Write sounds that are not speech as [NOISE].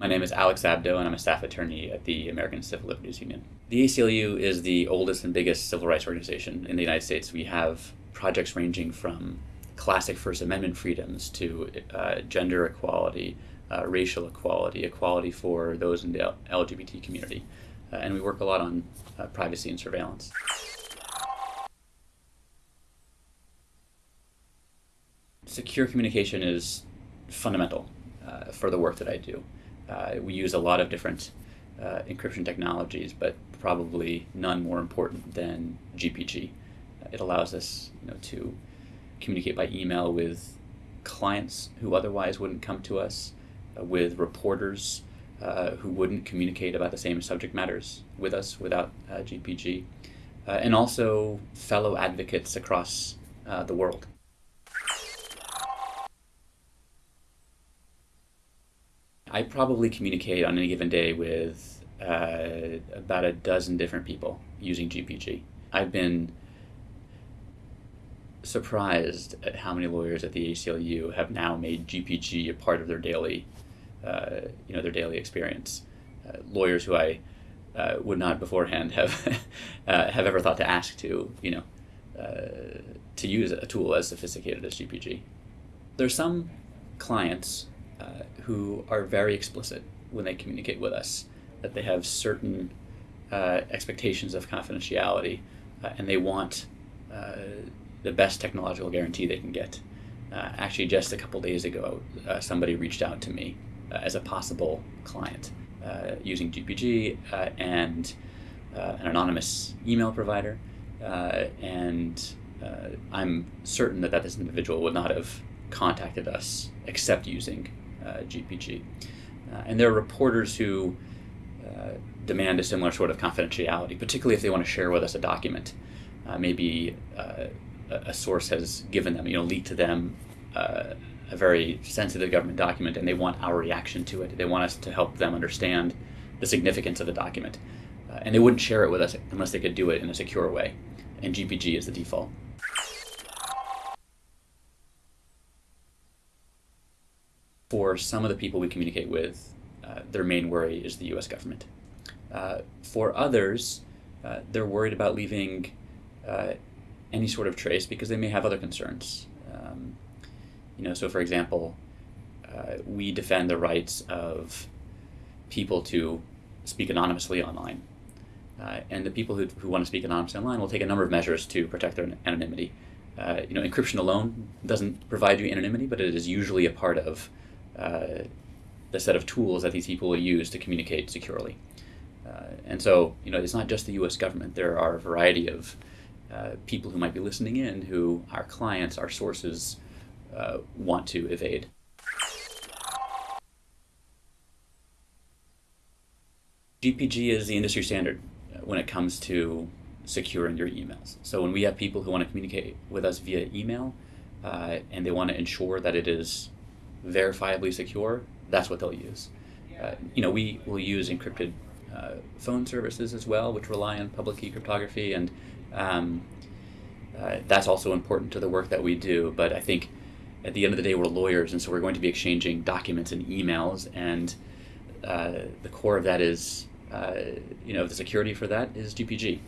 My name is Alex Abdo, and I'm a staff attorney at the American Civil Liberties Union. The ACLU is the oldest and biggest civil rights organization in the United States. We have projects ranging from classic First Amendment freedoms to uh, gender equality, uh, racial equality, equality for those in the LGBT community. Uh, and we work a lot on uh, privacy and surveillance. Secure communication is fundamental uh, for the work that I do. Uh, we use a lot of different uh, encryption technologies, but probably none more important than GPG. Uh, it allows us you know, to communicate by email with clients who otherwise wouldn't come to us, uh, with reporters uh, who wouldn't communicate about the same subject matters with us without GPG, and also fellow advocates across the world. I probably communicate on any given day with uh, about a dozen different people using GPG. I've been surprised at how many lawyers at the ACLU have now made GPG a part of their daily, uh, you know, their daily experience. Uh, lawyers who I uh, would not beforehand have [LAUGHS] uh, have ever thought to ask to, you know, uh, to use a tool as sophisticated as GPG. There's some clients uh, who are very explicit when they communicate with us, that they have certain uh, expectations of confidentiality uh, and they want uh, the best technological guarantee they can get. Uh, actually, just a couple days ago, somebody reached out to me as a possible client using GPG and an anonymous email provider. and I'm certain that, that this individual would not have contacted us except using uh, GPG. Uh, and there are reporters who uh, demand a similar sort of confidentiality, particularly if they want to share with us a document. maybe a source has given them, you know, leaked to them a very sensitive government document and they want our reaction to it. They want us to help them understand the significance of the document. Uh, and they wouldn't share it with us unless they could do it in a secure way. And GPG is the default. For some of the people we communicate with, uh, their main worry is the US government. Uh, for others, uh, they're worried about leaving uh, any sort of trace because they may have other concerns. Um, you know, so for example, uh, we defend the rights of people to speak anonymously online. Uh, and the people who, who want to speak anonymously online will take a number of measures to protect their anonymity. you know, encryption alone doesn't provide you anonymity, but it is usually a part of uh, the set of tools that these people use to communicate securely. Uh, and so, you know, it's not just the U.S. government. There are a variety of uh, people who might be listening in who our clients, our sources, uh, want to evade. GPG is the industry standard uh, when it comes to securing your emails. So when we have people who want to communicate with us via email uh, and they want to ensure that it is verifiably secure, that's what they'll use. Uh, you know, we will use encrypted uh, phone services as well, which rely on public key cryptography, and um, uh, that's also important to the work that we do. But I think at the end of the day, we're lawyers, and so we're going to be exchanging documents and emails, and uh, the core of that is, uh, you know, the security for that is GPG.